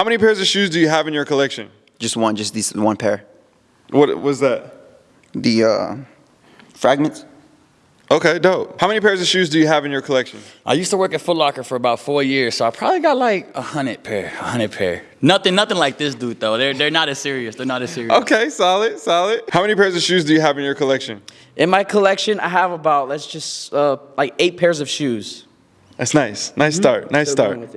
How many pairs of shoes do you have in your collection? Just one, just these one pair. What was that? The uh, fragments. Okay, dope. How many pairs of shoes do you have in your collection? I used to work at Foot Locker for about four years, so I probably got like a hundred pair, a hundred pair. Nothing, nothing like this dude though. They're they're not as serious. They're not as serious. Okay, solid, solid. How many pairs of shoes do you have in your collection? In my collection, I have about let's just uh, like eight pairs of shoes. That's nice. Nice start. Nice Still start.